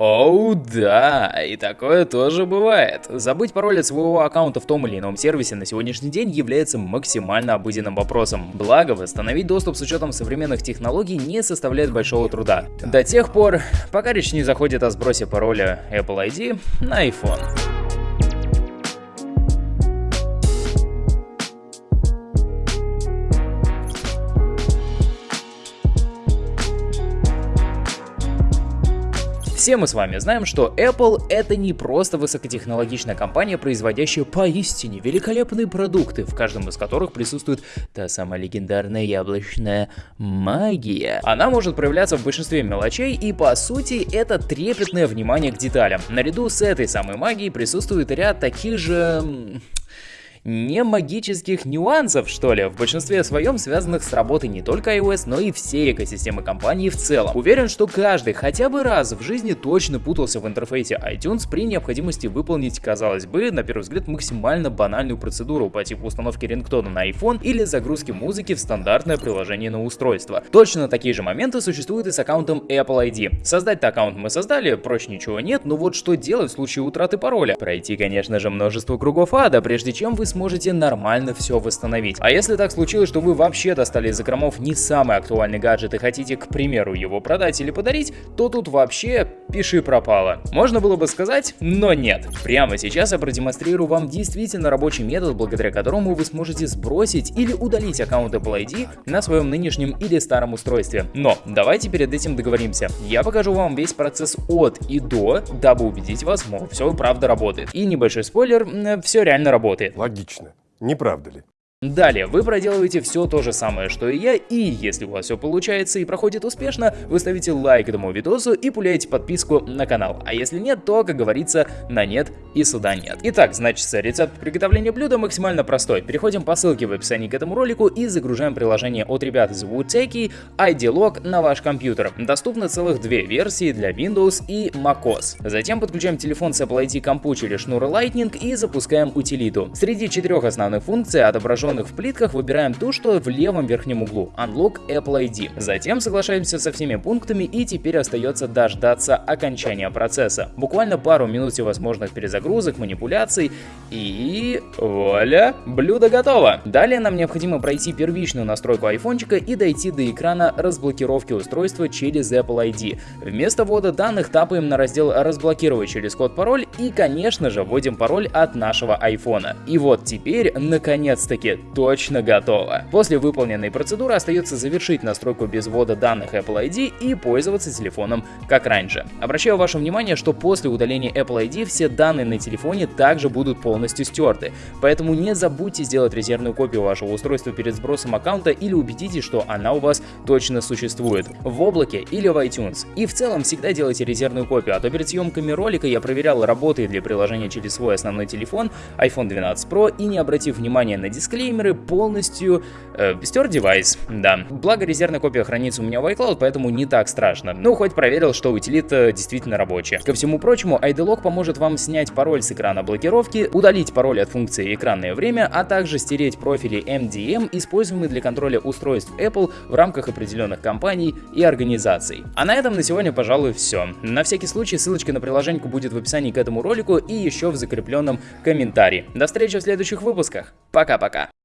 Оу, да, и такое тоже бывает. Забыть пароль от своего аккаунта в том или ином сервисе на сегодняшний день является максимально обыденным вопросом. Благо, восстановить доступ с учетом современных технологий не составляет большого труда. До тех пор, пока речь не заходит о сбросе пароля Apple ID на iPhone. Все мы с вами знаем, что Apple это не просто высокотехнологичная компания, производящая поистине великолепные продукты, в каждом из которых присутствует та самая легендарная яблочная магия. Она может проявляться в большинстве мелочей и по сути это трепетное внимание к деталям. Наряду с этой самой магией присутствует ряд таких же не магических нюансов, что ли, в большинстве своем связанных с работой не только iOS, но и всей экосистемы компании в целом. Уверен, что каждый хотя бы раз в жизни точно путался в интерфейсе iTunes при необходимости выполнить, казалось бы, на первый взгляд максимально банальную процедуру по типу установки рингтона на iPhone или загрузки музыки в стандартное приложение на устройство. Точно такие же моменты существуют и с аккаунтом Apple ID. Создать-то аккаунт мы создали, проще ничего нет, но вот что делать в случае утраты пароля? Пройти, конечно же, множество кругов ада, прежде чем вы сможете нормально все восстановить. А если так случилось, что вы вообще достали из закромов не самый актуальный гаджет и хотите, к примеру, его продать или подарить, то тут вообще пиши пропало. Можно было бы сказать, но нет. Прямо сейчас я продемонстрирую вам действительно рабочий метод, благодаря которому вы сможете сбросить или удалить аккаунт Apple ID на своем нынешнем или старом устройстве. Но давайте перед этим договоримся. Я покажу вам весь процесс от и до, дабы убедить вас, мол, все правда работает. И небольшой спойлер, все реально работает. Логично. Не правда ли? Далее, вы проделываете все то же самое, что и я, и если у вас все получается и проходит успешно, вы ставите лайк этому видосу и пуляете подписку на канал. А если нет, то, как говорится, на нет и сюда нет. Итак, значит, рецепт приготовления блюда максимально простой. Переходим по ссылке в описании к этому ролику и загружаем приложение от ребят из Woodtake ID Log на ваш компьютер. Доступно целых две версии для Windows и macOS. Затем подключаем телефон с Apple ID компу через шнур Lightning и запускаем утилиту. Среди четырех основных функций отображен отображенных в плитках выбираем ту, что в левом верхнем углу – Unlock Apple ID. Затем соглашаемся со всеми пунктами и теперь остается дождаться окончания процесса. Буквально пару минут всевозможных перезагрузок, манипуляций и... вуаля! Блюдо готово! Далее нам необходимо пройти первичную настройку айфончика и дойти до экрана разблокировки устройства через Apple ID. Вместо ввода данных тапаем на раздел «Разблокировать через код-пароль» и, конечно же, вводим пароль от нашего айфона. И вот теперь, наконец-таки, точно готово. После выполненной процедуры остается завершить настройку без ввода данных Apple ID и пользоваться телефоном как раньше. Обращаю ваше внимание, что после удаления Apple ID все данные на телефоне также будут полностью стерты, поэтому не забудьте сделать резервную копию вашего устройства перед сбросом аккаунта или убедитесь, что она у вас точно существует в облаке или в iTunes. И в целом всегда делайте резервную копию, а то перед съемками ролика я проверял, работает ли приложение через свой основной телефон iPhone 12 Pro и не обратив внимания на дисклей, дисклеймеры полностью э, стер девайс, да. Благо резервная копия хранится у меня в iCloud, поэтому не так страшно. Ну, хоть проверил, что утилита действительно рабочая. Ко всему прочему, IDLock поможет вам снять пароль с экрана блокировки, удалить пароль от функции экранное время, а также стереть профили MDM, используемые для контроля устройств Apple в рамках определенных компаний и организаций. А на этом на сегодня, пожалуй, все. На всякий случай ссылочка на приложение будет в описании к этому ролику и еще в закрепленном комментарии. До встречи в следующих выпусках. Пока-пока.